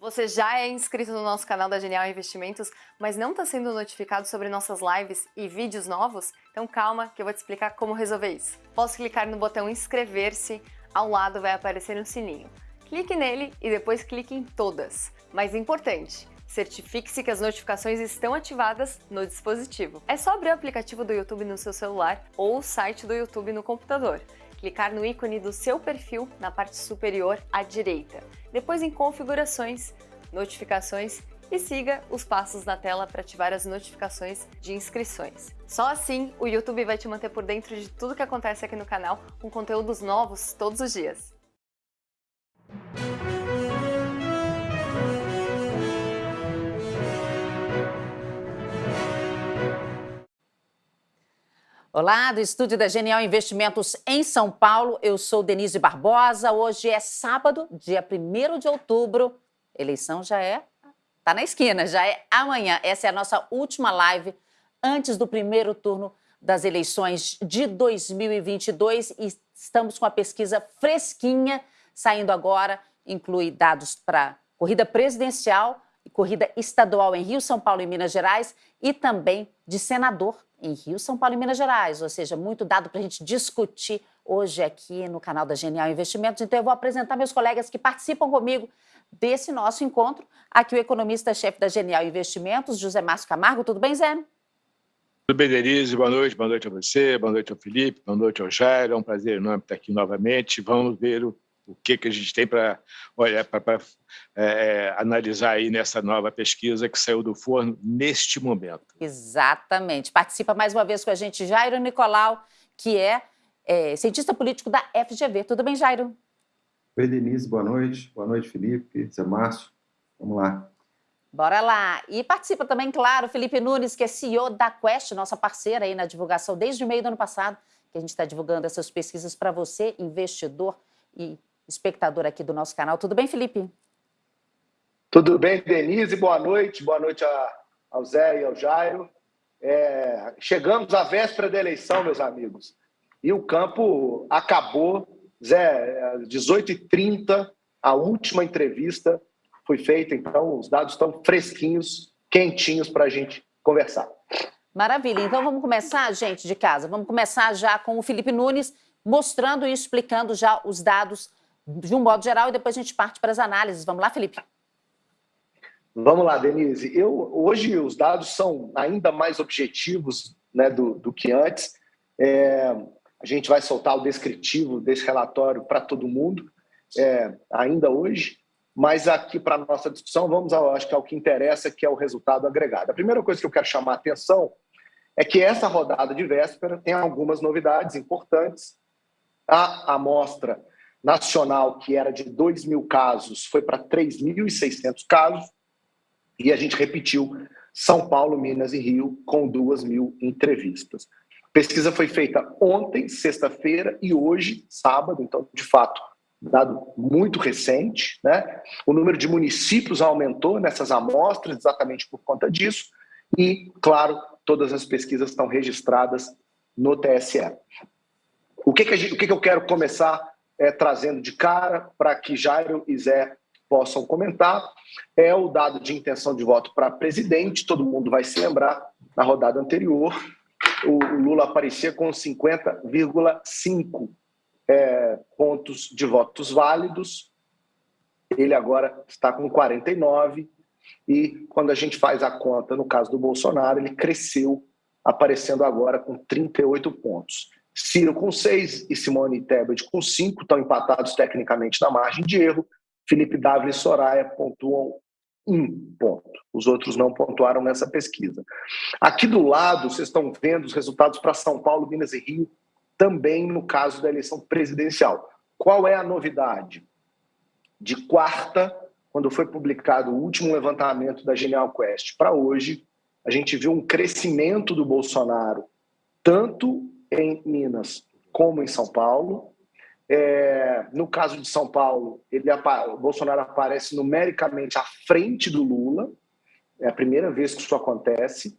Você já é inscrito no nosso canal da Genial Investimentos, mas não está sendo notificado sobre nossas lives e vídeos novos? Então calma que eu vou te explicar como resolver isso. Posso clicar no botão inscrever-se, ao lado vai aparecer um sininho. Clique nele e depois clique em todas. Mas importante, certifique-se que as notificações estão ativadas no dispositivo. É só abrir o aplicativo do YouTube no seu celular ou o site do YouTube no computador clicar no ícone do seu perfil na parte superior à direita. Depois em configurações, notificações e siga os passos na tela para ativar as notificações de inscrições. Só assim o YouTube vai te manter por dentro de tudo que acontece aqui no canal com conteúdos novos todos os dias. Olá, do estúdio da Genial Investimentos em São Paulo, eu sou Denise Barbosa. Hoje é sábado, dia 1 de outubro. Eleição já é, tá na esquina, já é amanhã. Essa é a nossa última live antes do primeiro turno das eleições de 2022 e estamos com a pesquisa fresquinha saindo agora, inclui dados para corrida presidencial e corrida estadual em Rio, São Paulo e Minas Gerais e também de senador em Rio, São Paulo e Minas Gerais, ou seja, muito dado para a gente discutir hoje aqui no canal da Genial Investimentos. Então eu vou apresentar meus colegas que participam comigo desse nosso encontro. Aqui o economista-chefe da Genial Investimentos, José Márcio Camargo. Tudo bem, Zé? Tudo bem, Denise? Boa noite, boa noite a você, boa noite ao Felipe, boa noite ao Jair. É um prazer enorme estar aqui novamente. Vamos ver o o que, que a gente tem para para é, analisar aí nessa nova pesquisa que saiu do forno neste momento. Exatamente. Participa mais uma vez com a gente Jairo Nicolau, que é, é cientista político da FGV. Tudo bem, Jairo? Oi, Denise, boa noite. Boa noite, Felipe, Zé Márcio. Vamos lá. Bora lá. E participa também, claro, Felipe Nunes, que é CEO da Quest, nossa parceira aí na divulgação desde o meio do ano passado, que a gente está divulgando essas pesquisas para você, investidor e espectador aqui do nosso canal. Tudo bem, Felipe? Tudo bem, Denise. Boa noite. Boa noite a, ao Zé e ao Jairo. É, chegamos à véspera da eleição, meus amigos. E o campo acabou. Zé, 18h30, a última entrevista foi feita, então os dados estão fresquinhos, quentinhos para a gente conversar. Maravilha. Então vamos começar, gente de casa. Vamos começar já com o Felipe Nunes, mostrando e explicando já os dados de um modo geral, e depois a gente parte para as análises. Vamos lá, Felipe? Vamos lá, Denise. Eu, hoje os dados são ainda mais objetivos né, do, do que antes. É, a gente vai soltar o descritivo desse relatório para todo mundo, é, ainda hoje. Mas aqui para a nossa discussão, vamos ao, acho que ao que interessa, que é o resultado agregado. A primeira coisa que eu quero chamar a atenção é que essa rodada de véspera tem algumas novidades importantes. A amostra nacional, que era de 2 mil casos, foi para 3.600 casos, e a gente repetiu São Paulo, Minas e Rio, com 2 mil entrevistas. A pesquisa foi feita ontem, sexta-feira, e hoje, sábado, então, de fato, dado muito recente. Né? O número de municípios aumentou nessas amostras, exatamente por conta disso, e, claro, todas as pesquisas estão registradas no TSE. O que, que, gente, o que, que eu quero começar é, trazendo de cara para que Jairo e Zé possam comentar, é o dado de intenção de voto para presidente, todo mundo vai se lembrar, na rodada anterior, o Lula aparecia com 50,5 é, pontos de votos válidos, ele agora está com 49, e quando a gente faz a conta, no caso do Bolsonaro, ele cresceu, aparecendo agora com 38 pontos. Ciro com seis e Simone Tebet com cinco, estão empatados tecnicamente na margem de erro. Felipe Dávila e Soraya pontuam um ponto. Os outros não pontuaram nessa pesquisa. Aqui do lado, vocês estão vendo os resultados para São Paulo, Minas e Rio, também no caso da eleição presidencial. Qual é a novidade? De quarta, quando foi publicado o último levantamento da Genial Quest, para hoje, a gente viu um crescimento do Bolsonaro, tanto em Minas como em São Paulo. É, no caso de São Paulo, ele, o Bolsonaro aparece numericamente à frente do Lula. É a primeira vez que isso acontece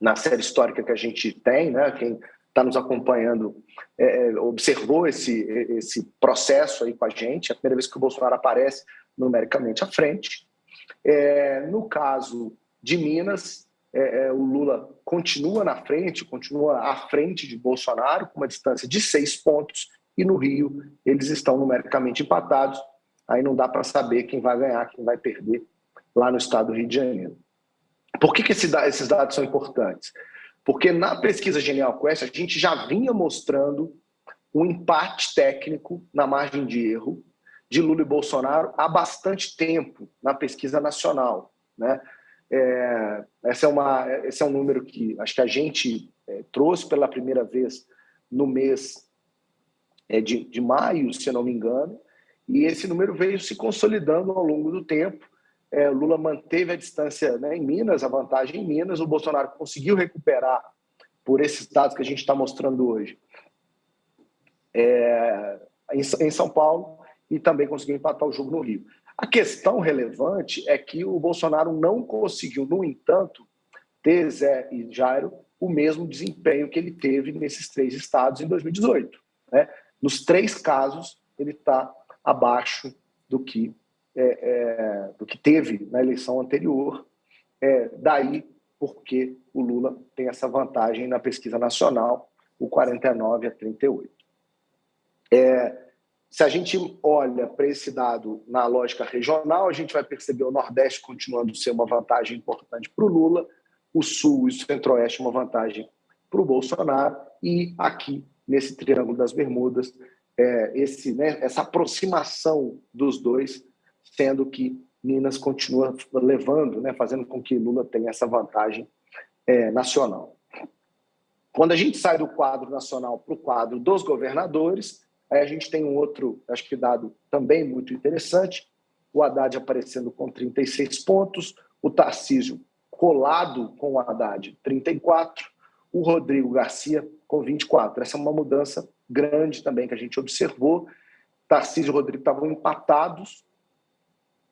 na série histórica que a gente tem, né? Quem está nos acompanhando é, é, observou esse, esse processo aí com a gente. É a primeira vez que o Bolsonaro aparece numericamente à frente. É, no caso de Minas, é, é, o Lula continua na frente, continua à frente de Bolsonaro, com uma distância de seis pontos, e no Rio eles estão numericamente empatados. Aí não dá para saber quem vai ganhar, quem vai perder lá no estado do Rio de Janeiro. Por que, que esses dados são importantes? Porque na pesquisa Genial Quest a gente já vinha mostrando um empate técnico na margem de erro de Lula e Bolsonaro há bastante tempo na pesquisa nacional. Né? É, essa é uma, esse é um número que acho que a gente é, trouxe pela primeira vez no mês é, de, de maio, se não me engano, e esse número veio se consolidando ao longo do tempo. É, Lula manteve a distância né, em Minas, a vantagem em Minas, o Bolsonaro conseguiu recuperar por esses dados que a gente está mostrando hoje é, em, em São Paulo e também conseguiu empatar o jogo no Rio. A questão relevante é que o Bolsonaro não conseguiu, no entanto, ter Zé e Jairo o mesmo desempenho que ele teve nesses três estados em 2018. Né? Nos três casos, ele está abaixo do que, é, é, do que teve na eleição anterior. É, daí porque o Lula tem essa vantagem na pesquisa nacional, o 49 a 38. É, se a gente olha para esse dado na lógica regional, a gente vai perceber o Nordeste continuando a ser uma vantagem importante para o Lula, o Sul e o Centro-Oeste uma vantagem para o Bolsonaro, e aqui, nesse Triângulo das Bermudas, é, esse, né, essa aproximação dos dois, sendo que Minas continua levando, né, fazendo com que Lula tenha essa vantagem é, nacional. Quando a gente sai do quadro nacional para o quadro dos governadores, Aí a gente tem um outro, acho que dado também muito interessante, o Haddad aparecendo com 36 pontos, o Tarcísio colado com o Haddad, 34, o Rodrigo Garcia com 24. Essa é uma mudança grande também que a gente observou. Tarcísio e Rodrigo estavam empatados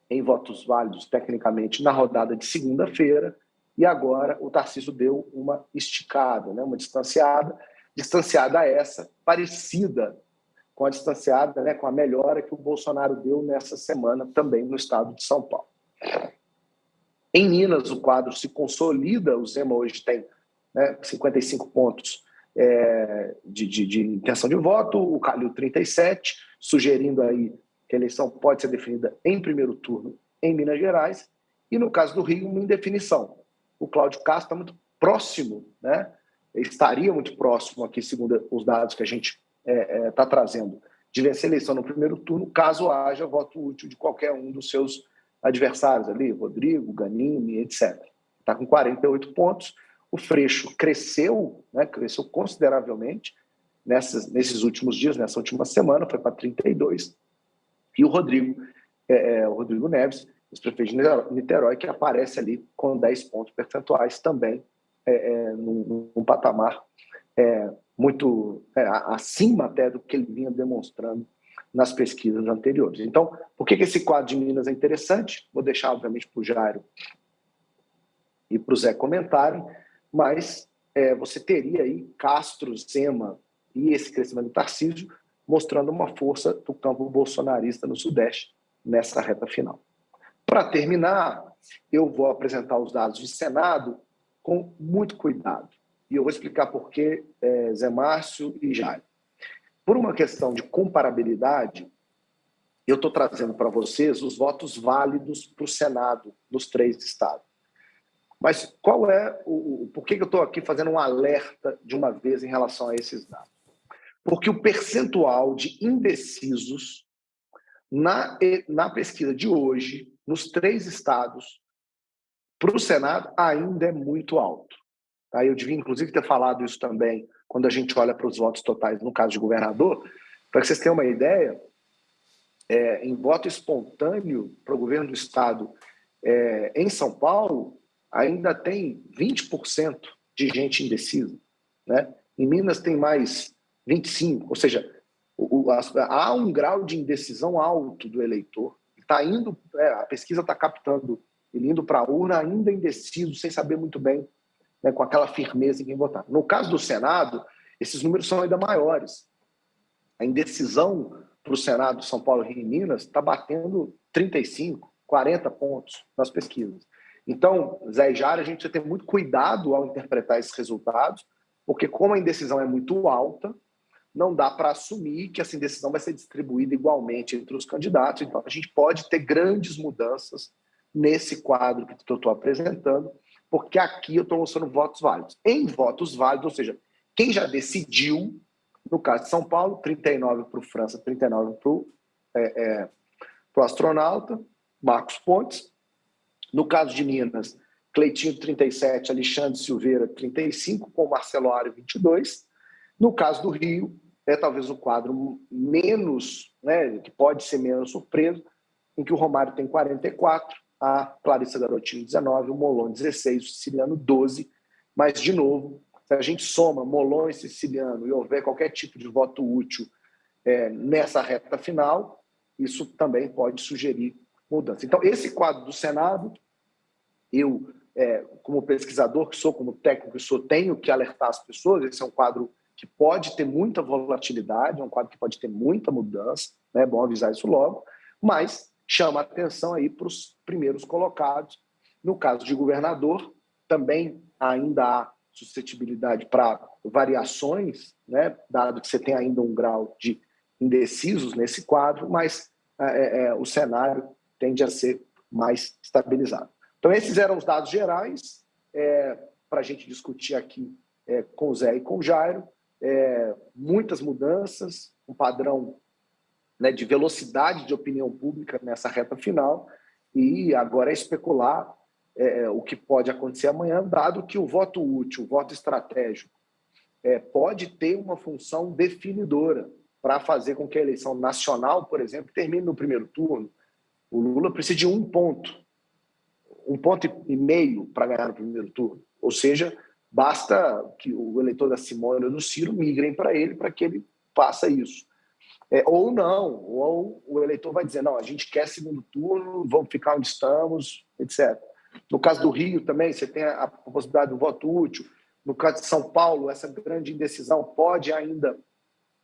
em votos válidos, tecnicamente, na rodada de segunda-feira, e agora o Tarcísio deu uma esticada, né, uma distanciada, distanciada essa, parecida com a distanciada, né, com a melhora que o Bolsonaro deu nessa semana também no estado de São Paulo. Em Minas, o quadro se consolida, o Zema hoje tem né, 55 pontos é, de, de, de, intenção de voto, o Calil 37, sugerindo aí que a eleição pode ser definida em primeiro turno em Minas Gerais, e no caso do Rio, uma indefinição. O Cláudio Castro está muito próximo, né? estaria muito próximo aqui, segundo os dados que a gente está é, é, trazendo de vencer a eleição no primeiro turno, caso haja voto útil de qualquer um dos seus adversários ali, Rodrigo, Ganini, etc. Está com 48 pontos. O Freixo cresceu, né, cresceu consideravelmente nessas, nesses últimos dias, nessa última semana, foi para 32. E o Rodrigo, é, é, o Rodrigo Neves, ex-prefeito de Niterói, que aparece ali com 10 pontos percentuais também, é, é, num, num patamar é, muito é, acima até do que ele vinha demonstrando nas pesquisas anteriores. Então, por que, que esse quadro de Minas é interessante? Vou deixar, obviamente, para o Jairo e para o Zé comentarem, mas é, você teria aí Castro, Zema e esse crescimento do Tarcísio mostrando uma força do campo bolsonarista no Sudeste nessa reta final. Para terminar, eu vou apresentar os dados de Senado com muito cuidado e eu vou explicar por que é, Zé Márcio e Jair. Por uma questão de comparabilidade, eu estou trazendo para vocês os votos válidos para o Senado nos três estados. Mas qual é o. Por que eu estou aqui fazendo um alerta de uma vez em relação a esses dados? Porque o percentual de indecisos na, na pesquisa de hoje, nos três estados, para o Senado, ainda é muito alto. Tá? Eu devia, inclusive, ter falado isso também quando a gente olha para os votos totais no caso de governador. Para que vocês tenham uma ideia, é, em voto espontâneo para o governo do Estado é, em São Paulo, ainda tem 20% de gente indecisa. Né? Em Minas tem mais 25%, ou seja, o, o, há um grau de indecisão alto do eleitor. Tá indo, é, a pesquisa está captando ele indo para a urna ainda indeciso, sem saber muito bem né, com aquela firmeza em quem votar. No caso do Senado, esses números são ainda maiores. A indecisão para o Senado São Paulo, Rio e Minas, está batendo 35, 40 pontos nas pesquisas. Então, Zé e Jara, a gente precisa ter muito cuidado ao interpretar esses resultados, porque como a indecisão é muito alta, não dá para assumir que essa indecisão vai ser distribuída igualmente entre os candidatos. Então, a gente pode ter grandes mudanças nesse quadro que eu estou apresentando, porque aqui eu estou mostrando votos válidos. Em votos válidos, ou seja, quem já decidiu, no caso de São Paulo, 39 para o França, 39 para o é, é, astronauta, Marcos Pontes. No caso de Minas, Cleitinho, 37, Alexandre Silveira, 35, com Marcelo Ário, 22. No caso do Rio, é talvez o quadro menos, né, que pode ser menos surpreso, em que o Romário tem 44, a Clarissa Garotinho 19, o Molon 16, o Siciliano 12, mas, de novo, se a gente soma Molon e Siciliano e houver qualquer tipo de voto útil é, nessa reta final, isso também pode sugerir mudança. Então, esse quadro do Senado, eu, é, como pesquisador que sou, como técnico que sou, tenho que alertar as pessoas, esse é um quadro que pode ter muita volatilidade, é um quadro que pode ter muita mudança, né? é bom avisar isso logo, mas chama atenção aí para os primeiros colocados. No caso de governador, também ainda há suscetibilidade para variações, né, dado que você tem ainda um grau de indecisos nesse quadro, mas é, é, é o cenário tende a ser mais estabilizado. Então, esses eram os dados gerais é, para a gente discutir aqui é, com o Zé e com o Jairo. É, muitas mudanças, um padrão né, de velocidade de opinião pública nessa reta final, e agora é especular é, é, o que pode acontecer amanhã, dado que o voto útil, o voto estratégico, é, pode ter uma função definidora para fazer com que a eleição nacional, por exemplo, termine no primeiro turno. O Lula precisa de um ponto, um ponto e meio para ganhar no primeiro turno. Ou seja, basta que o eleitor da Simone ou do Ciro migrem para ele para que ele faça isso. É, ou não, ou o eleitor vai dizer, não, a gente quer segundo turno, vamos ficar onde estamos, etc. No caso do Rio também, você tem a, possibilidade do voto útil. No caso de São Paulo, essa grande indecisão pode ainda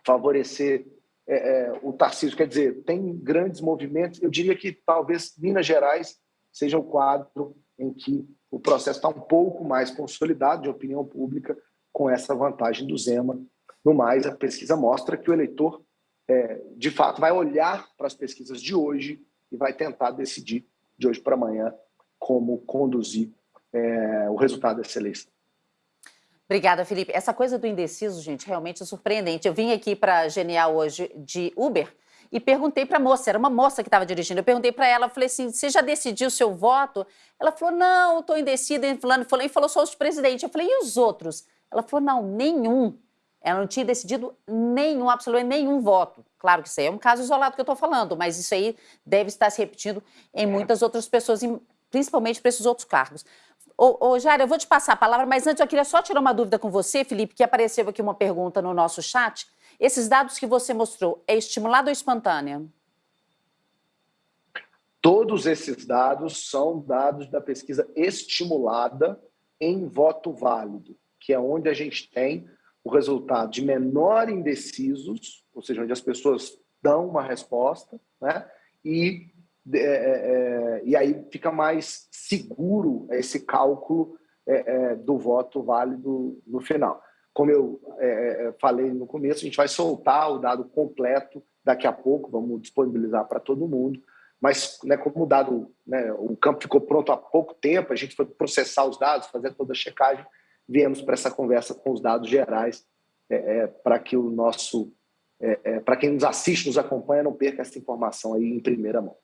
favorecer é, é, o Tarcísio. Quer dizer, tem grandes movimentos. Eu diria que talvez Minas Gerais seja o quadro em que o processo está um pouco mais consolidado de opinião pública com essa vantagem do Zema. No mais, a pesquisa mostra que o eleitor é, de fato, vai olhar para as pesquisas de hoje e vai tentar decidir de hoje para amanhã como conduzir é, o resultado dessa eleição. Obrigada, Felipe. Essa coisa do indeciso, gente, realmente é surpreendente. Eu vim aqui para Genial hoje de Uber e perguntei para a moça, era uma moça que estava dirigindo, eu perguntei para ela, falei assim, você já decidiu o seu voto? Ela falou, não, estou indecida, falando, falou, e falou só os presidentes. Eu falei, e os outros? Ela falou, não, nenhum. Ela não tinha decidido nenhum, absolutamente nenhum voto. Claro que isso aí é um caso isolado que eu estou falando, mas isso aí deve estar se repetindo em muitas outras pessoas, principalmente para esses outros cargos. Ô, ô Jair, eu vou te passar a palavra, mas antes eu queria só tirar uma dúvida com você, Felipe, que apareceu aqui uma pergunta no nosso chat. Esses dados que você mostrou, é estimulado ou espontânea? Todos esses dados são dados da pesquisa estimulada em voto válido, que é onde a gente tem o resultado de menor indecisos, ou seja, onde as pessoas dão uma resposta, né? E, é, é, é e aí fica mais seguro esse cálculo é, é do voto válido no final. Como eu é, falei no começo, a gente vai soltar o dado completo daqui a pouco, vamos disponibilizar para todo mundo, mas né, como o dado, né, o campo ficou pronto há pouco tempo, a gente foi processar os dados, fazer toda a checagem, viemos para essa conversa com os dados gerais, é, é, para que o nosso, é, é para quem nos assiste, nos acompanha, não perca essa informação aí em primeira mão.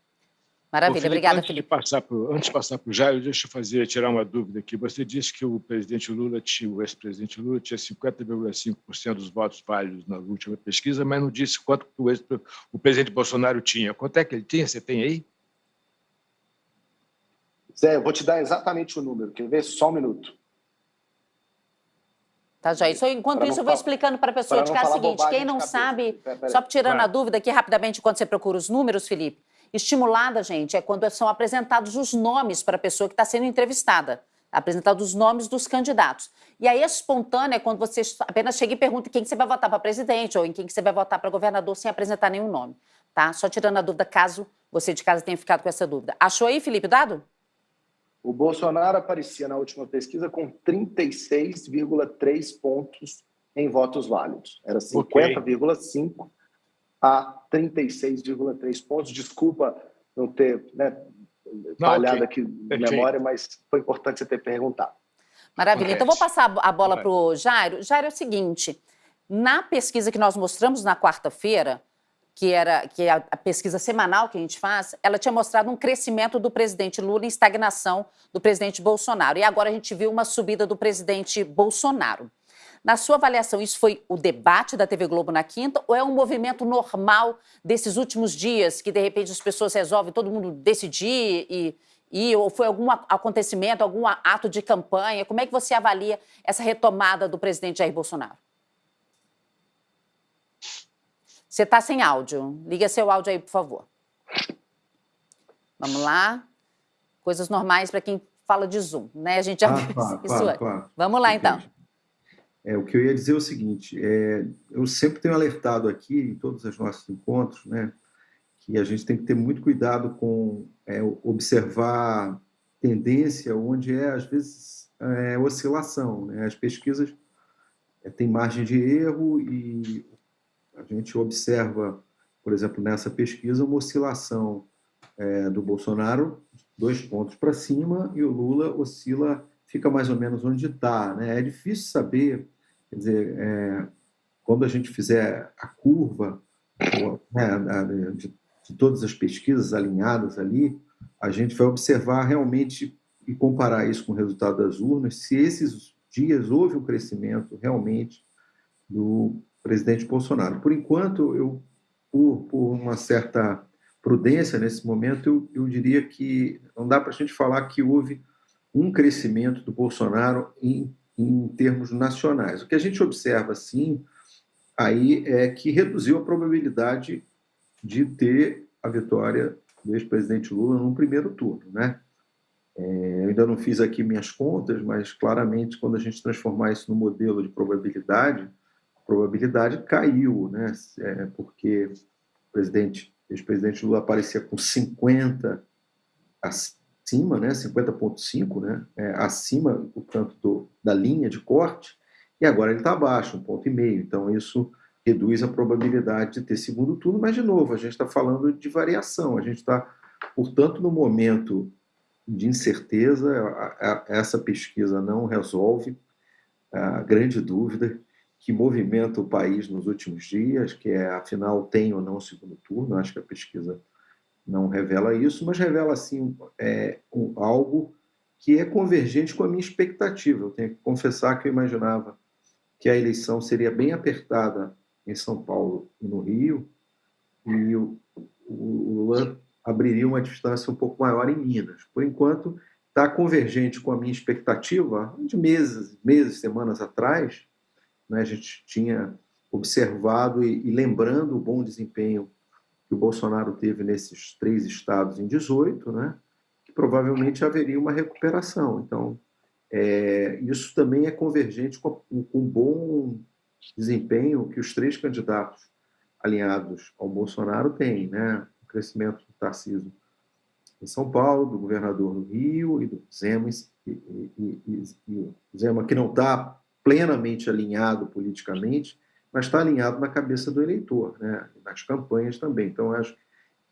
Maravilha, Felipe, obrigada, antes Felipe. De passar pro, antes de passar para o Jair, deixa eu fazer, tirar uma dúvida aqui. Você disse que o presidente Lula tinha, o ex-presidente Lula tinha 50,5% dos votos válidos na última pesquisa, mas não disse quanto o, ex, o presidente Bolsonaro tinha. Quanto é que ele tinha? Você tem aí? Zé, eu vou te dar exatamente o número. Quer ver? Só um minuto. Tá, Jair? Só, enquanto isso, eu vou explicando para a pessoa de é o seguinte, quem não sabe, só tirando a dúvida aqui rapidamente, quando você procura os números, Felipe, estimulada, gente, é quando são apresentados os nomes para a pessoa que está sendo entrevistada. apresentar os nomes dos candidatos. E aí, a espontânea é quando você apenas chega e pergunta quem que você vai votar para presidente ou em quem que você vai votar para governador sem apresentar nenhum nome, tá? Só tirando a dúvida, caso você de casa tenha ficado com essa dúvida. Achou aí, Felipe, dado? O Bolsonaro aparecia na última pesquisa com 36,3 pontos em votos válidos. Era 50,5 okay. a 36,3 pontos. Desculpa não ter né, falhado okay. aqui na memória, mas foi importante você ter perguntado. Maravilha. Então, vou passar a bola para o Jairo. Jairo, é o seguinte, na pesquisa que nós mostramos na quarta-feira, que era que é a, a, pesquisa semanal que a gente faz, ela tinha mostrado um crescimento do presidente Lula em estagnação do presidente Bolsonaro. E agora a gente viu uma subida do presidente Bolsonaro. Na sua avaliação, isso foi o debate da TV Globo na quinta ou é um movimento normal desses últimos dias que, de repente, as pessoas resolvem todo mundo decidir e, e ou foi algum acontecimento, algum ato de campanha? Como é que você avalia essa retomada do presidente Jair Bolsonaro? Você está sem áudio. Liga seu áudio aí, por favor. Vamos lá. Coisas normais para quem fala de Zoom, né? A gente já ah, viu claro, isso claro, claro. Vamos lá, então. É, o que eu ia dizer é o seguinte, é, eu sempre tenho alertado aqui, em todos os nossos encontros, né, que a gente tem que ter muito cuidado com é, observar tendência onde é, às vezes, é, oscilação. Né? As pesquisas é, têm margem de erro e a gente observa, por exemplo, nessa pesquisa, uma oscilação é, do Bolsonaro, dois pontos para cima, e o Lula oscila, fica mais ou menos onde está. Né? É difícil saber, quer dizer, é, quando a gente fizer a curva né, de, de todas as pesquisas alinhadas ali, a gente vai observar realmente e comparar isso com o resultado das urnas, se esses dias houve um crescimento realmente do presidente Bolsonaro. Por enquanto, eu, por, por uma certa prudência nesse momento, eu, eu diria que não dá para a gente falar que houve um crescimento do Bolsonaro em, em termos nacionais. O que a gente observa, sim, aí é que reduziu a probabilidade de ter a vitória do ex-presidente Lula no primeiro turno, né? É, eu ainda não fiz aqui minhas contas, mas claramente quando a gente transformar isso no modelo de probabilidade, probabilidade caiu, né? É, porque o presidente, ex-presidente Lula aparecia com 50 acima, né? 50,5, né? É, acima, portanto, do, da linha de corte, e agora ele está abaixo, um ponto e meio. Então isso reduz a probabilidade de ter segundo turno, mas de novo a gente está falando de variação. A gente está, portanto, no momento de incerteza. essa pesquisa não resolve a grande dúvida que movimenta o país nos últimos dias, que é, afinal, tem ou não segundo turno. Acho que a pesquisa não revela isso, mas revela, sim, é, um, algo que é convergente com a minha expectativa. Eu tenho que confessar que eu imaginava que a eleição seria bem apertada em São Paulo e no Rio, e o, o Lula abriria uma distância um pouco maior em Minas. Por enquanto, está convergente com a minha expectativa de meses, meses, semanas atrás, né, a gente tinha observado e, e, lembrando o bom desempenho que o Bolsonaro teve nesses três estados em 18, né, que provavelmente haveria uma recuperação. Então, é, isso também é convergente com, com o bom desempenho que os três candidatos alinhados ao Bolsonaro têm, né? o crescimento do Tarcísio em São Paulo, do governador no Rio e do Zema, e, e, e, Zema que não está plenamente alinhado politicamente, mas está alinhado na cabeça do eleitor, né? nas campanhas também. Então, acho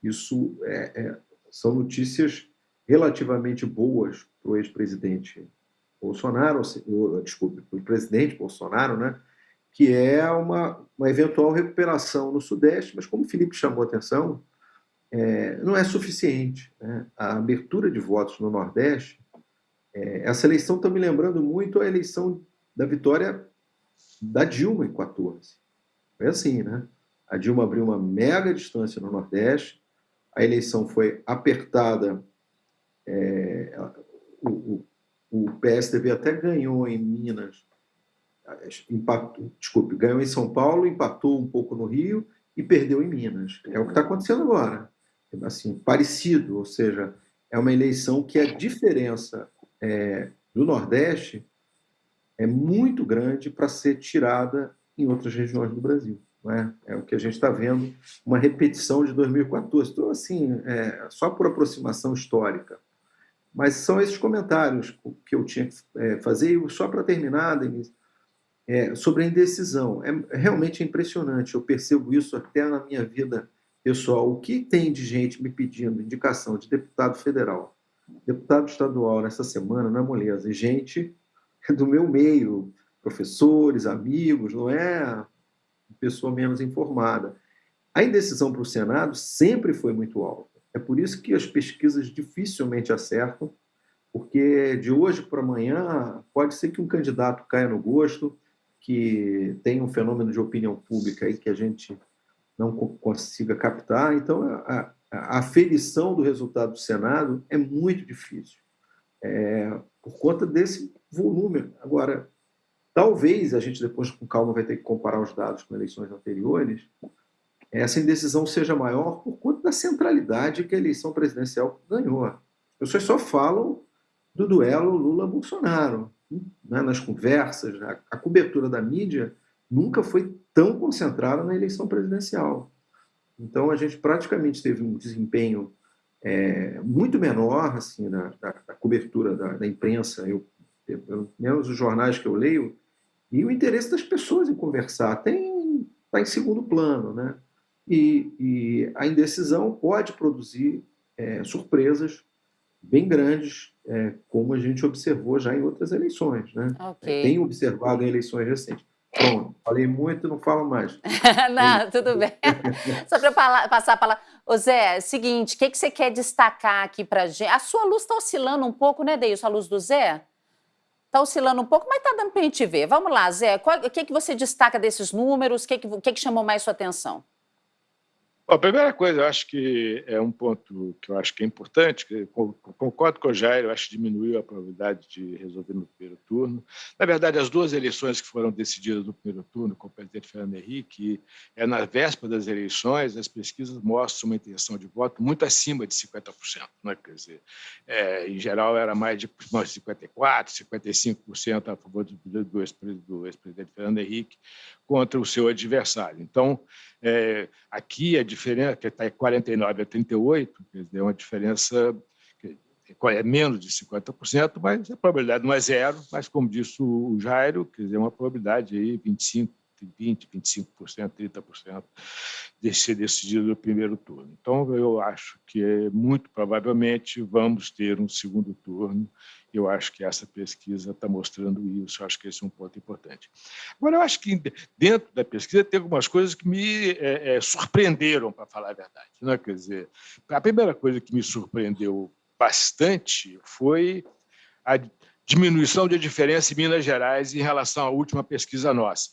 que isso é, é, são notícias relativamente boas para o ex-presidente Bolsonaro, ou, desculpe, para o presidente Bolsonaro, né? que é uma, uma eventual recuperação no Sudeste, mas como o Felipe chamou a atenção, é, não é suficiente. Né? A abertura de votos no Nordeste, é, essa eleição está me lembrando muito a eleição da vitória da Dilma em 14. Foi assim, né? A Dilma abriu uma mega distância no Nordeste, a eleição foi apertada, é, o, o, o, PSDB até ganhou em Minas, empatou, desculpe, ganhou em São Paulo, empatou um pouco no Rio e perdeu em Minas. É o que está acontecendo agora. Assim, parecido, ou seja, é uma eleição que a diferença é, do Nordeste é muito grande para ser tirada em outras regiões do Brasil. É? é? o que a gente está vendo, uma repetição de 2014. Então, assim, é, só por aproximação histórica. Mas são esses comentários que eu tinha que é, fazer. E só para terminar, Denise, é, sobre a indecisão. É, realmente impressionante. Eu percebo isso até na minha vida pessoal. O que tem de gente me pedindo indicação de deputado federal, deputado estadual nessa semana, na moleza, e gente do meu meio, professores, amigos, não é pessoa menos informada. A indecisão para o Senado sempre foi muito alta. É por isso que as pesquisas dificilmente acertam, porque de hoje para amanhã pode ser que um candidato caia no gosto, que tem um fenômeno de opinião pública aí que a gente não consiga captar. Então, a, a aferição do resultado do Senado é muito difícil, é, por conta desse volume. Agora, talvez a gente depois, com calma, vai ter que comparar os dados com eleições anteriores, essa indecisão seja maior por conta da centralidade que a eleição presidencial ganhou. As pessoas só falam do duelo Lula-Bolsonaro né, nas conversas, a, a, cobertura da mídia nunca foi tão concentrada na eleição presidencial. Então, a gente praticamente teve um desempenho é, muito menor assim, na, na, na cobertura da, da imprensa, eu, pelo menos os jornais que eu leio, e o interesse das pessoas em conversar tem está em segundo plano, né? E, e, a indecisão pode produzir é, surpresas bem grandes, é, como a gente observou já em outras eleições. Né? Okay. Tem observado em eleições recentes. Pronto, falei muito, não falo mais. não, tudo bem. Só para passar a palavra. Ô Zé, é seguinte, o que, que você quer destacar aqui para gente? A sua luz está oscilando um pouco, né, Deilson? A luz do Zé? Está oscilando um pouco, mas está dando para a gente ver. Vamos lá, Zé, o que, que você destaca desses números? O que, que, que, que chamou mais sua atenção? A primeira coisa, eu acho que é um ponto que eu acho que é importante, que concordo com o Jair, eu acho que diminuiu a probabilidade de resolver no primeiro turno. Na verdade, as duas eleições que foram decididas no primeiro turno com o presidente Fernando Henrique, é na véspera das eleições, as pesquisas mostram uma intenção de voto muito acima de 50%. Né? Quer dizer, é, em geral, era mais de 54%, 55% a favor do, do ex-presidente Fernando Henrique contra o seu adversário. Então, é, aqui a diferença, que está em 49 a 38, quer dizer, é uma diferença que é menos de 50%, mas a probabilidade não é zero, mas como disse o Jairo, quer dizer, é uma probabilidade aí 25 20%, 25%, 30% de ser decidido no primeiro turno. Então, eu acho que muito provavelmente vamos ter um segundo turno. Eu acho que essa pesquisa está mostrando isso. Eu acho que esse é um ponto importante. Agora, eu acho que dentro da pesquisa tem algumas coisas que me é, é, surpreenderam, para falar a verdade. Né? Quer dizer, a primeira coisa que me surpreendeu bastante foi a diminuição de diferença em Minas Gerais em relação à última pesquisa nossa.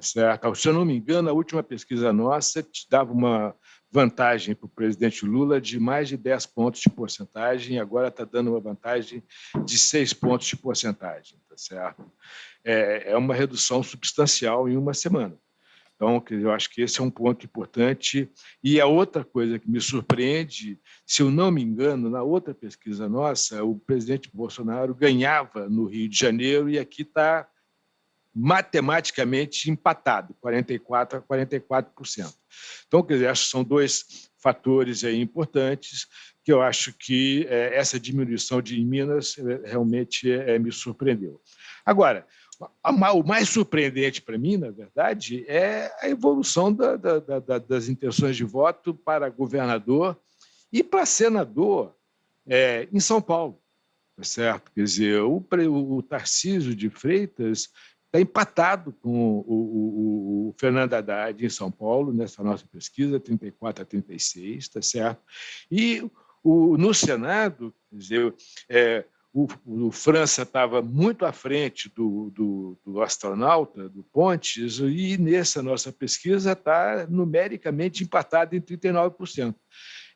Certo? Se eu não me engano, a última pesquisa nossa te dava uma vantagem para o presidente Lula de mais de 10 pontos de porcentagem, e agora está dando uma vantagem de 6 pontos de porcentagem. Tá certo? É, é uma redução substancial em uma semana. Então, eu acho que esse é um ponto importante. E a outra coisa que me surpreende, se eu não me engano, na outra pesquisa nossa, o presidente Bolsonaro ganhava no Rio de Janeiro e aqui está matematicamente empatado, 44% a 44%. Então, quer dizer, acho que são dois fatores aí importantes que eu acho que é, essa diminuição de Minas é, realmente é, me surpreendeu. Agora, o mais surpreendente para mim, na verdade, é a evolução da, da, da, das intenções de voto para governador e para senador é, em São Paulo. Tá certo? Quer dizer, o, o Tarcísio de Freitas está empatado com o, o, o, Fernando Haddad em São Paulo, nessa nossa pesquisa, 34 a 36, está certo? E o, no Senado, quer dizer, é, o, o, França estava muito à frente do, do, do, astronauta, do Pontes, e nessa nossa pesquisa está numericamente empatado em 39%.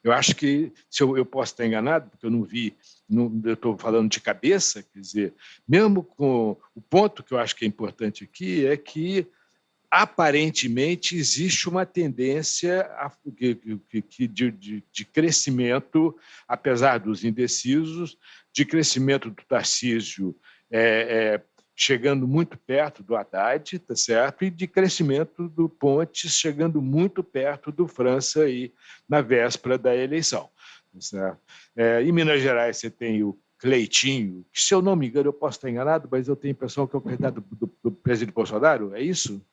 Eu acho que, se eu, eu posso estar enganado, porque eu não vi, não, eu estou falando de cabeça, quer dizer, mesmo com o ponto que eu acho que é importante aqui é que aparentemente existe uma tendência a, de, de, de, crescimento, apesar dos indecisos, de crescimento do Tarcísio é, é, chegando muito perto do Haddad, tá certo? E de crescimento do Pontes chegando muito perto do França aí na véspera da eleição. Tá certo? É, em Minas Gerais você tem o Cleitinho, que se eu não me engano, eu posso estar enganado, mas eu tenho a impressão que é o candidato do, do, do presidente Bolsonaro, é isso?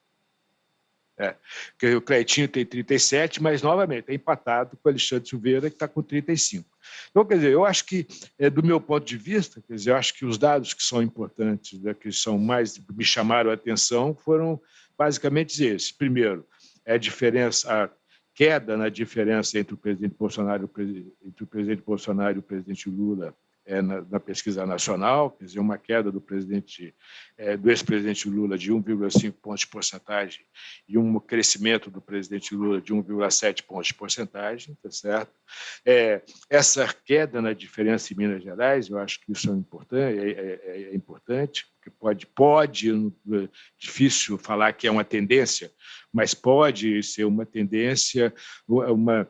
É, porque o Cleitinho tem 37, mas, novamente, é empatado com o Alexandre Silveira, que está com 35. Então, quer dizer, eu acho que, é, do meu ponto de vista, quer dizer, eu acho que os dados que são importantes, né, que são mais me chamaram a atenção, foram basicamente esses. Primeiro, é a diferença, a queda na diferença entre o presidente Bolsonaro, entre o presidente Bolsonaro e o presidente Lula é, na, na, pesquisa nacional, quer dizer, uma queda do presidente, é, do ex-presidente Lula de 1,5 pontos de porcentagem e um crescimento do presidente Lula de 1,7 pontos de porcentagem, tá certo? É, essa queda na diferença em Minas Gerais, eu acho que isso é importante, é, é, é importante, porque pode, pode, é difícil falar que é uma tendência, mas pode ser uma tendência, uma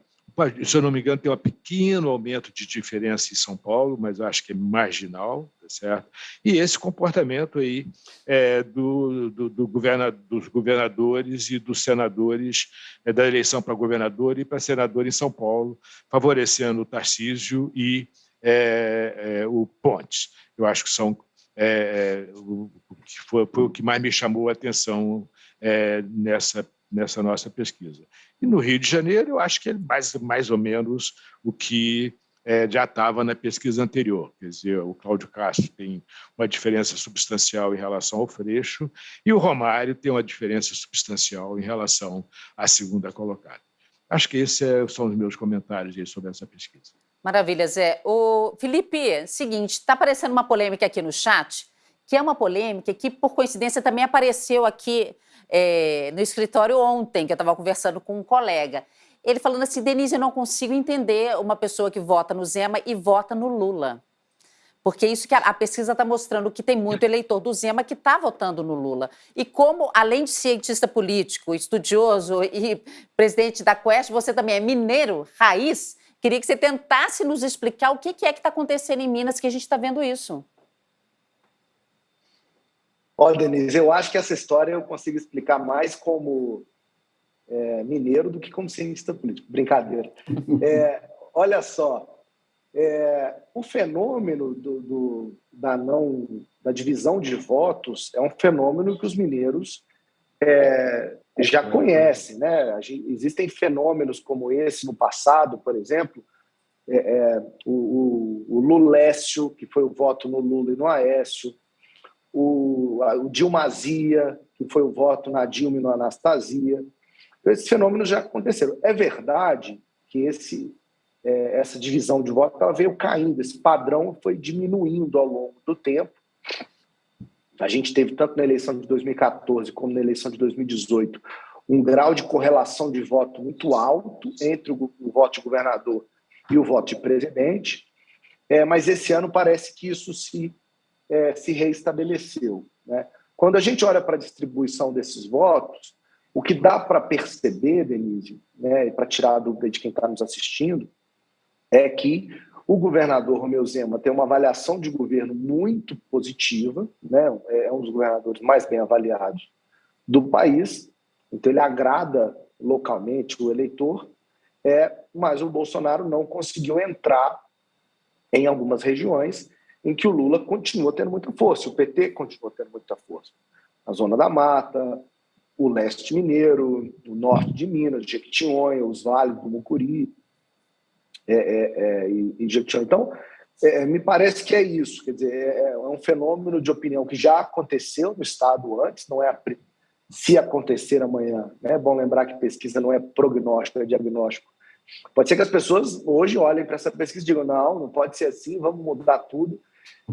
se eu não me engano, tem um pequeno aumento de diferença em São Paulo, mas acho que é marginal, tá certo? E esse comportamento aí é, do, do, do governa, dos governadores e dos senadores, é, da eleição para governador e para senador em São Paulo, favorecendo o Tarcísio e é, é o Pontes. Eu acho que são é, é, o, que foi, foi, o que mais me chamou a atenção nessa nessa nossa pesquisa. E no Rio de Janeiro, eu acho que é mais, mais ou menos o que é, já estava na pesquisa anterior. Quer dizer, o Cláudio Castro tem uma diferença substancial em relação ao Freixo e o Romário tem uma diferença substancial em relação à segunda colocada. Acho que esses é, são os meus comentários sobre essa pesquisa. Maravilha, Zé. O Felipe, seguinte, está aparecendo uma polêmica aqui no chat, que é uma polêmica que, por coincidência, também apareceu aqui é, no escritório ontem, que eu estava conversando com um colega. Ele falando assim, Denise, eu não consigo entender uma pessoa que vota no Zema e vota no Lula. Porque isso que a, pesquisa está mostrando que tem muito eleitor do Zema que está votando no Lula. E como, além de cientista político, estudioso e presidente da Quest, você também é mineiro, raiz, queria que você tentasse nos explicar o que é que está acontecendo em Minas que a gente está vendo isso. Olha, Denise, eu acho que essa história eu consigo explicar mais como é, mineiro do que como cientista político. Brincadeira. É, olha só, é, o fenômeno do, do, da, não, da divisão de votos é um fenômeno que os mineiros é, já conhecem. Né? Existem fenômenos como esse no passado, por exemplo, é, é, o, o, o Lulécio, que foi o voto no Lula e no Aécio, o, o Dilmazia, que foi o voto na Dilma e no Anastasia. Então, esses fenômenos já aconteceram. É verdade que esse, é, essa divisão de voto ela veio caindo, esse padrão foi diminuindo ao longo do tempo. A gente teve, tanto na eleição de 2014 como na eleição de 2018, um grau de correlação de voto muito alto entre o, o voto de governador e o voto de presidente, é, mas esse ano parece que isso se é, se reestabeleceu. Né? Quando a gente olha para a distribuição desses votos, o que dá para perceber, Denise, né, e para tirar a dúvida de quem está nos assistindo, é que o governador Romeu Zema tem uma avaliação de governo muito positiva, né, é um dos governadores mais bem avaliados do país, então ele agrada localmente o eleitor, é, mas o Bolsonaro não conseguiu entrar em algumas regiões em que o Lula continua tendo muita força, o PT continua tendo muita força. A Zona da Mata, o leste mineiro, o norte de Minas, Jequitinhonha, os vales do Mucuri é, é, é, e, Jequitinhonha. Então, é, me parece que é isso, quer dizer, é, é, um fenômeno de opinião que já aconteceu no Estado antes, não é a, se acontecer amanhã. Né? É bom lembrar que pesquisa não é prognóstico, é diagnóstico. Pode ser que as pessoas hoje olhem para essa pesquisa e digam, não, não pode ser assim, vamos mudar tudo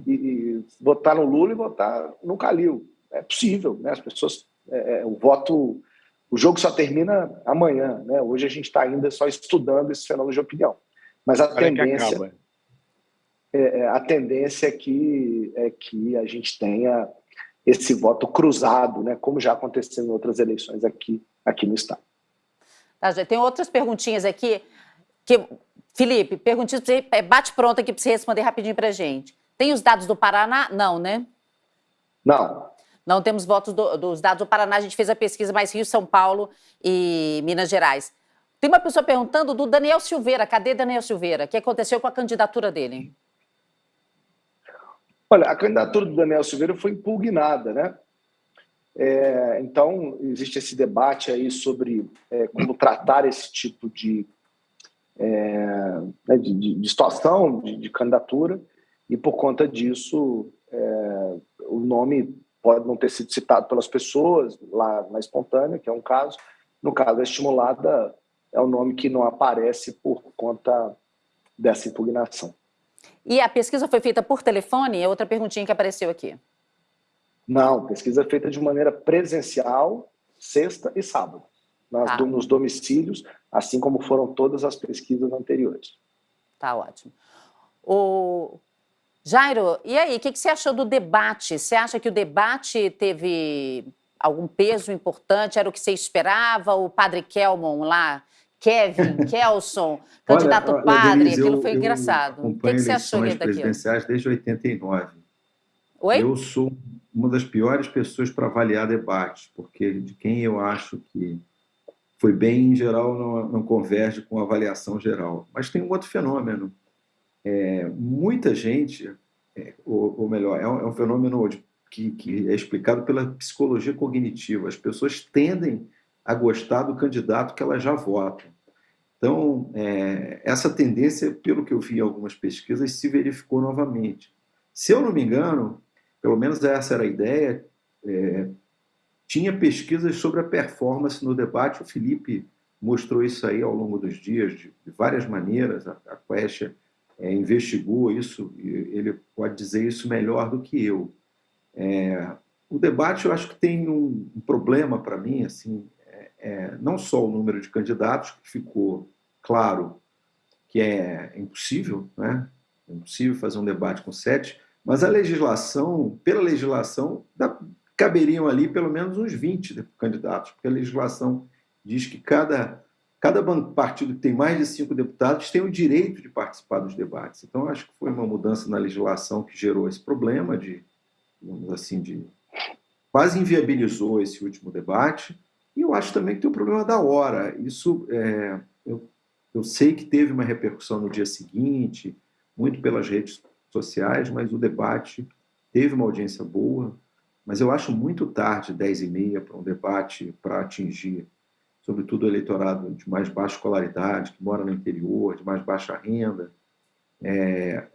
e, votar no Lula e votar no Calil. É possível, né? As pessoas, é, é, o voto, o jogo só termina amanhã, né? Hoje a gente está ainda só estudando esse fenômeno de opinião. Mas a tendência, é, é, a tendência é que é que a gente tenha esse voto cruzado, né? Como já aconteceu em outras eleições aqui aqui no estado. Tá, já tem outras perguntinhas aqui que Felipe, perguntinhas, bate pronto aqui para você responder rapidinho para gente. Tem os dados do Paraná? Não, né? Não. Não temos votos do, dos dados do Paraná, a gente fez a pesquisa mais Rio, São Paulo e Minas Gerais. Tem uma pessoa perguntando do Daniel Silveira, cadê Daniel Silveira? O que aconteceu com a candidatura dele? Olha, a candidatura do Daniel Silveira foi impugnada, né? É, então, existe esse debate aí sobre é, como tratar esse tipo de, é, né, de, de, de, situação, de, de, candidatura, e por conta disso, é, o nome pode não ter sido citado pelas pessoas lá na espontânea, que é um caso. No caso, a estimulada é o nome que não aparece por conta dessa impugnação. E a pesquisa foi feita por telefone? É outra perguntinha que apareceu aqui. Não, pesquisa feita de maneira presencial, sexta e sábado, nas, tá. nos domicílios, assim como foram todas as pesquisas anteriores. Tá ótimo. O Jairo, e aí, o que, que você achou do debate? Você acha que o debate teve algum peso importante? Era o que você esperava? O padre Kelmon lá, Kevin, Kelson, candidato olha, padre, Denise, aquilo eu, foi engraçado. O que, que você achou daquilo? presidenciais desde 89. Oi? Eu sou uma das piores pessoas para avaliar debates, porque de quem eu acho que foi bem, em geral, não, não converge com a avaliação geral. Mas tem um outro fenômeno. É, muita gente, é, ou, ou, melhor, é um, é um fenômeno de, que, que é explicado pela psicologia cognitiva. As pessoas tendem a gostar do candidato que elas já votam. Então, é, essa tendência, pelo que eu vi em algumas pesquisas, se verificou novamente. Se eu não me engano, pelo menos essa era a ideia, é, tinha pesquisas sobre a performance no debate, o Felipe mostrou isso aí ao longo dos dias, de, de várias maneiras, a, a Quest é, investigou isso, ele pode dizer isso melhor do que eu. É, o debate, eu acho que tem um, um problema para mim, assim, é, é, não só o número de candidatos, que ficou claro que é impossível, né? é impossível fazer um debate com sete, mas a legislação, pela legislação, dá, caberiam ali pelo menos uns 20 candidatos, porque a legislação diz que cada, cada partido que tem mais de cinco deputados tem o direito de participar dos debates. Então, acho que foi uma mudança na legislação que gerou esse problema de, digamos assim, de quase inviabilizou esse último debate. E eu acho também que tem o problema da hora. Isso, é, eu, eu sei que teve uma repercussão no dia seguinte, muito pelas redes sociais, mas o debate teve uma audiência boa, mas eu acho muito tarde, 10 e meia, para um debate para atingir, sobretudo o eleitorado de mais baixa escolaridade, que mora no interior, de mais baixa renda. É,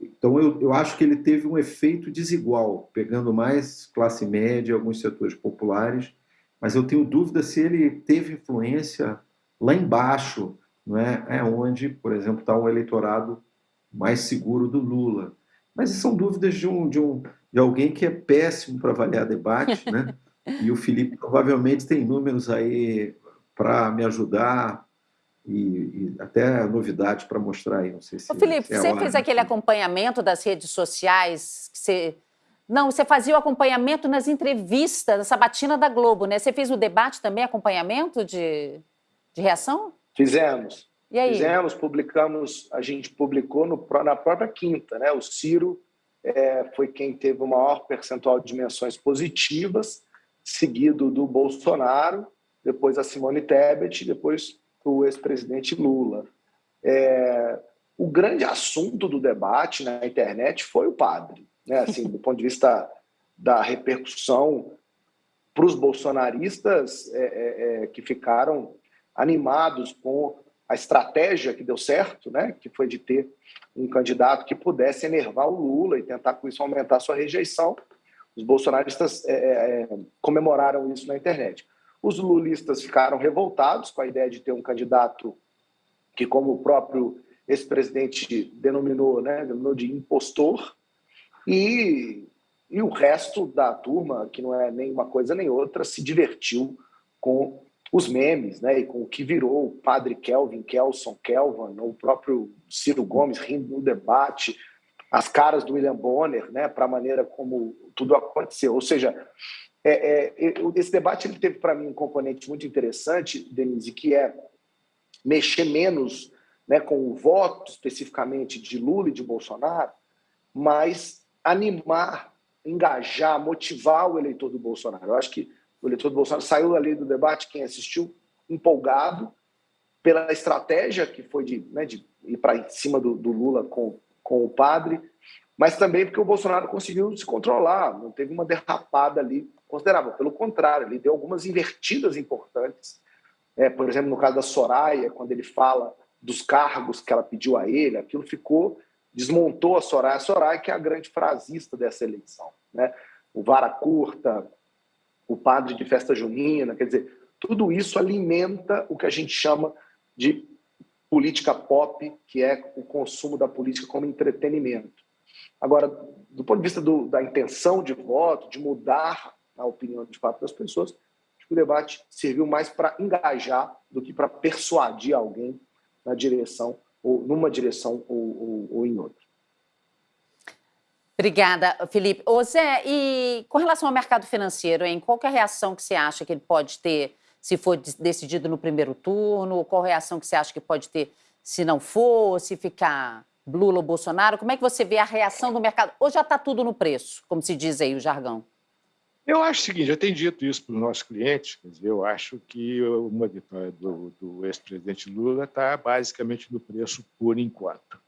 então, eu, eu acho que ele teve um efeito desigual, pegando mais classe média, alguns setores populares, mas eu tenho dúvida se ele teve influência lá embaixo, não é? é onde, por exemplo, está o eleitorado mais seguro do Lula. Mas são dúvidas de, um, de, um, de alguém que é péssimo para avaliar debate, né? E o Felipe provavelmente tem números aí para me ajudar e, e, até novidades para mostrar aí. Não sei se. Ô, Felipe, é você fez aquele acompanhamento das redes sociais que você. Não, você fazia o acompanhamento nas entrevistas, na sabatina da Globo, né? Você fez o debate também, acompanhamento de, de reação? Fizemos. E aí? Fizemos, publicamos, a gente publicou no, na própria quinta, né? O Ciro é, foi quem teve o maior percentual de dimensões positivas, seguido do Bolsonaro, depois a Simone Tebet, depois o ex-presidente Lula. É, o grande assunto do debate na internet foi o padre, né? Assim, do ponto de vista da repercussão para os bolsonaristas é, é, é, que ficaram animados com a estratégia que deu certo, né, que foi de ter um candidato que pudesse enervar o Lula e tentar com isso aumentar sua rejeição. Os bolsonaristas é, é, comemoraram isso na internet. Os lulistas ficaram revoltados com a ideia de ter um candidato que, como o próprio ex-presidente denominou, né, denominou de impostor, e, e o resto da turma, que não é nem uma coisa nem outra, se divertiu com os memes, né, e com o que virou o padre Kelvin, Kelson, Kelvin, o próprio Ciro Gomes rindo no debate, as caras do William Bonner, né, para a maneira como tudo aconteceu. Ou seja, é, é, esse debate ele teve para mim um componente muito interessante, Denise, que é mexer menos né, com o voto especificamente de Lula e de Bolsonaro, mas animar engajar, motivar o eleitor do Bolsonaro. Eu acho que o eleitor do Bolsonaro saiu ali do debate, quem assistiu, empolgado pela estratégia que foi de, né, de ir para cima do, do Lula com, com o padre, mas também porque o Bolsonaro conseguiu se controlar, não teve uma derrapada ali considerável. Pelo contrário, ele deu algumas invertidas importantes. É, por exemplo, no caso da Soraya, quando ele fala dos cargos que ela pediu a ele, aquilo ficou, desmontou a Soraya. A Soraya que é a grande frasista dessa eleição. Né? O vara curta, o padre de festa junina, quer dizer, tudo isso alimenta o que a gente chama de política pop, que é o consumo da política como entretenimento. Agora, do ponto de vista do, da intenção de voto, de mudar a opinião de fato das pessoas, acho que o debate serviu mais para engajar do que para persuadir alguém na direção, ou numa direção ou, ou, ou em outra. Obrigada, Felipe. Ô Zé, e com relação ao mercado financeiro, hein, qual é a reação que você acha que ele pode ter se for decidido no primeiro turno? Qual a reação que você acha que pode ter se não for, se ficar Lula ou Bolsonaro? Como é que você vê a reação do mercado? Ou já está tudo no preço, como se diz aí o jargão? Eu acho o seguinte, eu tenho dito isso para os nossos clientes, dizer, eu acho que uma vitória do, do ex-presidente Lula está basicamente no preço por enquanto.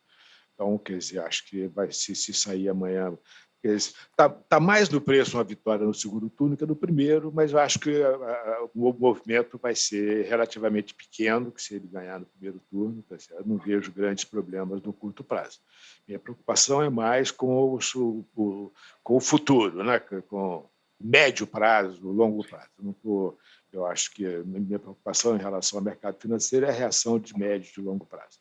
Então, quer dizer, acho que vai se, se sair amanhã Está tá mais no preço uma vitória no segundo turno que no primeiro, mas eu acho que a, a, o movimento vai ser relativamente pequeno, que se ele ganhar no primeiro turno, tá não vejo grandes problemas no curto prazo. Minha preocupação é mais com o, o com o futuro, né? com médio prazo, longo prazo. Eu, tô, eu acho que a minha preocupação em relação ao mercado financeiro é a reação de médio e longo prazo.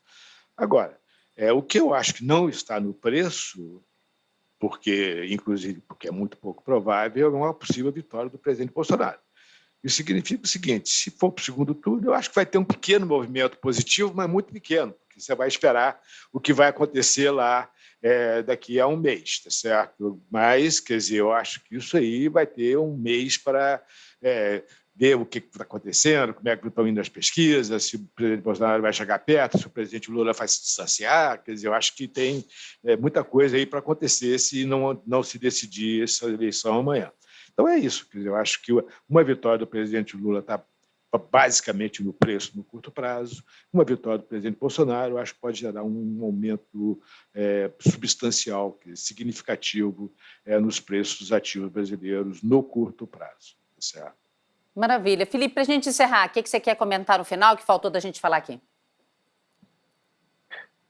Agora, é, o que eu acho que não está no preço porque, inclusive, porque é muito pouco provável, é uma possível vitória do presidente Bolsonaro. Isso significa o seguinte: se for para o segundo turno, eu acho que vai ter um pequeno movimento positivo, mas muito pequeno, porque você vai esperar o que vai acontecer lá é, daqui a um mês, tá certo? Mas, quer dizer, eu acho que isso aí vai ter um mês para é, ver o que está acontecendo, como é que estão indo as pesquisas, se o presidente Bolsonaro vai chegar perto, se o presidente Lula vai se distanciar. Quer dizer, eu acho que tem é, muita coisa aí para acontecer se não, não se decidir essa eleição amanhã. Então é isso. Quer dizer, eu acho que uma vitória do presidente Lula está basicamente no preço no curto prazo. Uma vitória do presidente Bolsonaro, acho que pode gerar um aumento é, substancial, significativo é, nos preços ativos brasileiros no curto prazo. Tá certo? Maravilha. Felipe, para a gente encerrar, o que, que você quer comentar no final que faltou da gente falar aqui?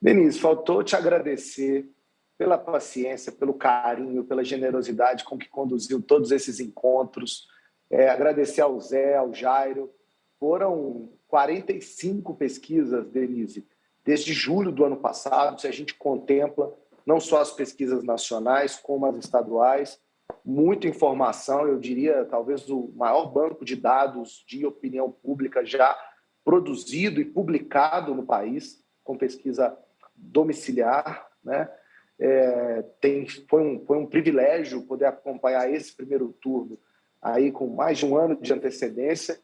Denise, faltou te agradecer pela paciência, pelo carinho, pela generosidade com que conduziu todos esses encontros. É, agradecer ao Zé, ao Jairo. Foram 45 pesquisas, Denise, desde julho do ano passado, se a gente contempla não só as pesquisas nacionais, como as estaduais muita informação, eu diria talvez o maior banco de dados de opinião pública já produzido e publicado no país, com pesquisa domiciliar. Né? É, tem, foi, um, foi um privilégio poder acompanhar esse primeiro turno aí com mais de um ano de antecedência,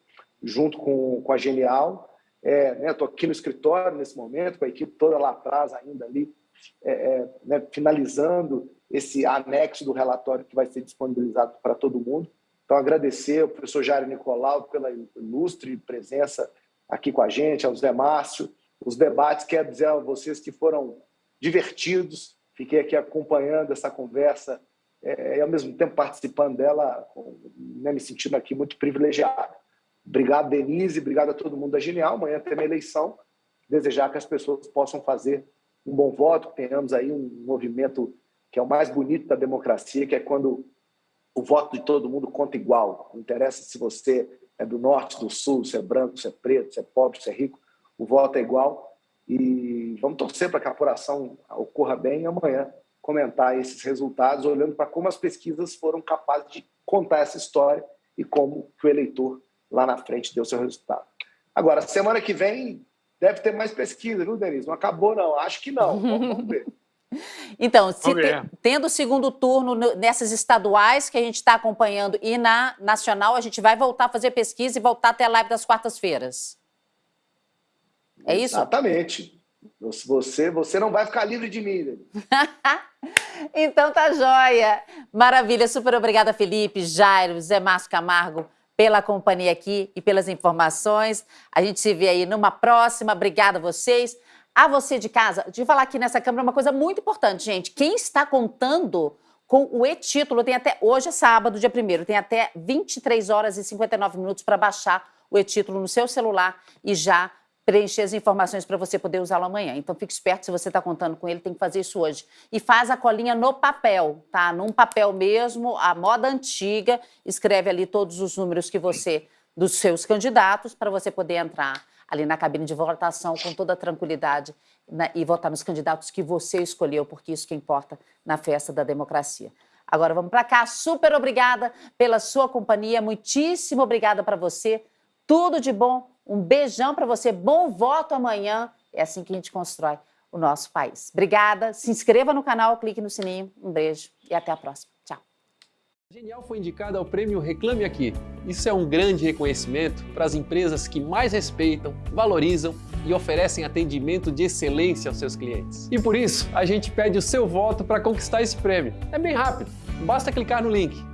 junto com, com a Genial. É, né, Estou aqui no escritório nesse momento, com a equipe toda lá atrás ainda ali, é, é né, finalizando esse anexo do relatório que vai ser disponibilizado para todo mundo. Então, agradecer ao professor Jair Nicolau pela ilustre presença aqui com a gente, ao Zé Márcio, os debates, quero dizer a vocês que foram divertidos, fiquei aqui acompanhando essa conversa é, e, ao mesmo tempo, participando dela, né, me sentindo aqui muito privilegiado. Obrigado, Denise, obrigado a todo mundo da Genial. Amanhã tem uma eleição, desejar que as pessoas possam fazer um bom voto, que tenhamos aí um movimento que é o mais bonito da democracia, que é quando o voto de todo mundo conta igual. Não interessa se você é do norte, do sul, se é branco, se é preto, se é pobre, se é rico, o voto é igual. E vamos torcer para que a apuração ocorra bem e amanhã comentar esses resultados, olhando para como as pesquisas foram capazes de contar essa história e como o eleitor lá na frente deu seu resultado. Agora, semana que vem deve ter mais pesquisa, viu, Denise? Não acabou, não. Acho que não. Vamos ver. Então, se te, tendo o segundo turno nessas estaduais que a gente está acompanhando e na nacional, a gente vai voltar a fazer pesquisa e voltar até a live das quartas-feiras. É isso? Exatamente. Você, você não vai ficar livre de mim. então tá joia. Maravilha, super obrigada, Felipe, Jairo, Zé Márcio Camargo, pela companhia aqui e pelas informações. A gente se vê aí numa próxima. Obrigada a vocês. A você de casa, de falar aqui nessa câmera uma coisa muito importante, gente. Quem está contando com o e-título tem até, hoje é sábado, dia 1 tem até 23 horas e 59 minutos para baixar o e-título no seu celular e já preencher as informações para você poder usá-lo amanhã. Então fique esperto, se você está contando com ele, tem que fazer isso hoje. E faz a colinha no papel, tá? Num papel mesmo, a moda antiga, escreve ali todos os números que você, dos seus candidatos, para você poder entrar ali na cabine de votação com toda tranquilidade né, e votar nos candidatos que você escolheu, porque isso que importa na festa da democracia. Agora vamos para cá, super obrigada pela sua companhia, muitíssimo obrigada para você, tudo de bom, um beijão para você, bom voto amanhã. É assim que a gente constrói o nosso país. Obrigada, se inscreva no canal, clique no sininho. Um beijo e até a próxima. Tchau. Genial foi indicada ao prêmio Reclame Aqui. Isso é um grande reconhecimento para as empresas que mais respeitam, valorizam e oferecem atendimento de excelência aos seus clientes. E por isso, a gente pede o seu voto para conquistar esse prêmio. É bem rápido, basta clicar no link